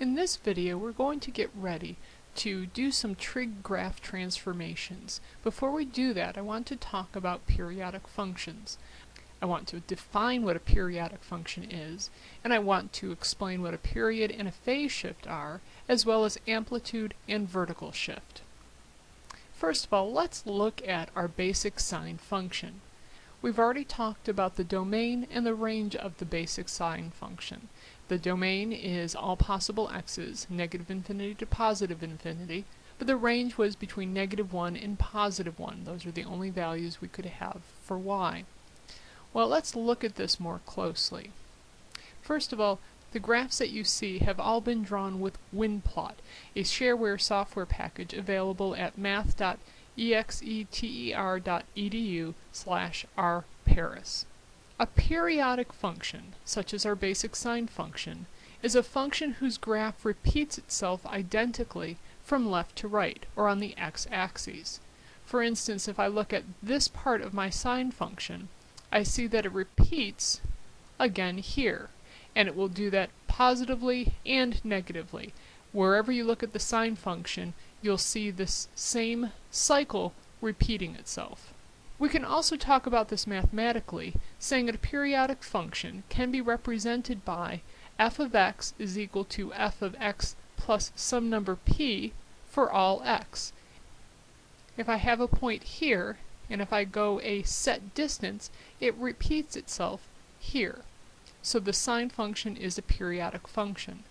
In this video we're going to get ready to do some trig graph transformations. Before we do that I want to talk about periodic functions. I want to define what a periodic function is and I want to explain what a period and a phase shift are as well as amplitude and vertical shift. First of all let's look at our basic sine function. We've already talked about the domain and the range of the basic sine function. The domain is all possible x's, negative infinity to positive infinity, but the range was between negative 1 and positive 1. Those are the only values we could have for y. Well, let's look at this more closely. First of all, the graphs that you see have all been drawn with WinPlot, a shareware software package available at math.exeter.edu slash rparris. A periodic function, such as our basic sine function, is a function whose graph repeats itself identically from left to right, or on the x-axis. For instance, if I look at this part of my sine function, I see that it repeats again here, and it will do that positively and negatively. Wherever you look at the sine function, you'll see this same cycle repeating itself. We can also talk about this mathematically, saying that a periodic function can be represented by f of x is equal to f of x plus some number p for all x. If I have a point here, and if I go a set distance, it repeats itself here. So the sine function is a periodic function.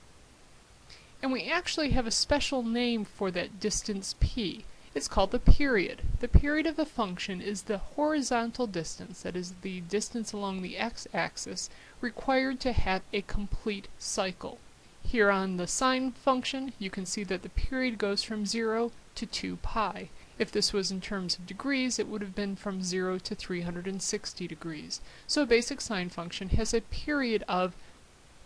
And we actually have a special name for that distance p. It's called the period. The period of a function is the horizontal distance, that is the distance along the x-axis, required to have a complete cycle. Here on the sine function, you can see that the period goes from 0 to 2 pi. If this was in terms of degrees, it would have been from 0 to 360 degrees. So a basic sine function has a period of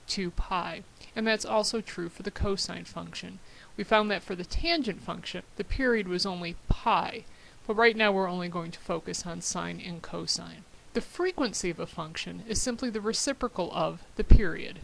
2 pi. And that's also true for the cosine function. We found that for the tangent function, the period was only pi, but right now we're only going to focus on sine and cosine. The frequency of a function is simply the reciprocal of the period.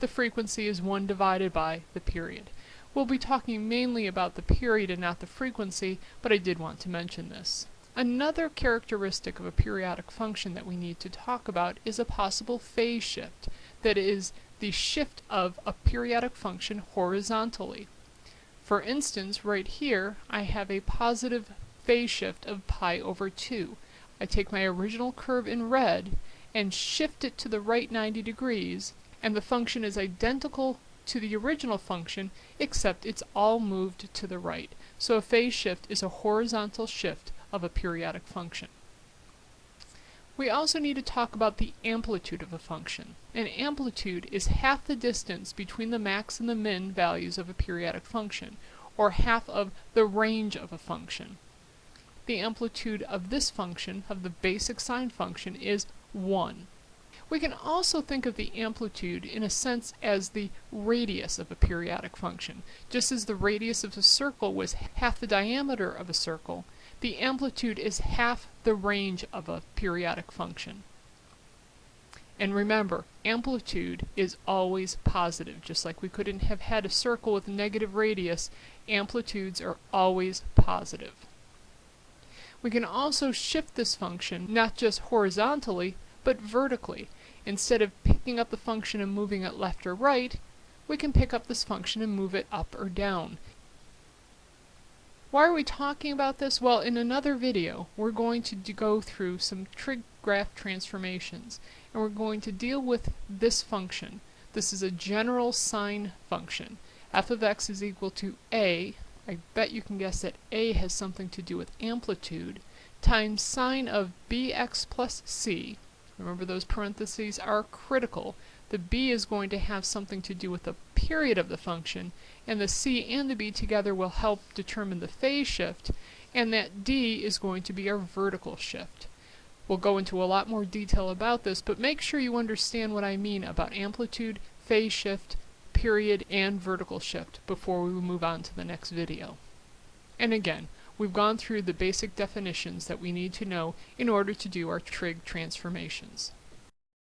The frequency is 1 divided by the period. We'll be talking mainly about the period and not the frequency, but I did want to mention this. Another characteristic of a periodic function that we need to talk about is a possible phase shift, that is, the shift of a periodic function horizontally. For instance, right here, I have a positive phase shift of pi over 2. I take my original curve in red and shift it to the right 90 degrees, and the function is identical to the original function, except it's all moved to the right. So a phase shift is a horizontal shift of a periodic function. We also need to talk about the amplitude of a function. An amplitude is half the distance between the max and the min values of a periodic function, or half of the range of a function. The amplitude of this function, of the basic sine function, is 1. We can also think of the amplitude in a sense as the radius of a periodic function. Just as the radius of a circle was half the diameter of a circle, the amplitude is half the range of a periodic function. And remember, amplitude is always positive. Just like we couldn't have had a circle with a negative radius, amplitudes are always positive. We can also shift this function not just horizontally, but vertically. Instead of picking up the function and moving it left or right, we can pick up this function and move it up or down. Why are we talking about this? Well, in another video, we're going to go through some trig graph transformations, and we're going to deal with this function. This is a general sine function. f of x is equal to a, I bet you can guess that a has something to do with amplitude, times sine of bx plus c. Remember those parentheses are critical. The b is going to have something to do with the period of the function, and the c and the b together will help determine the phase shift, and that d is going to be our vertical shift. We'll go into a lot more detail about this, but make sure you understand what I mean about amplitude, phase shift, period, and vertical shift before we move on to the next video. And again, we've gone through the basic definitions that we need to know in order to do our trig transformations.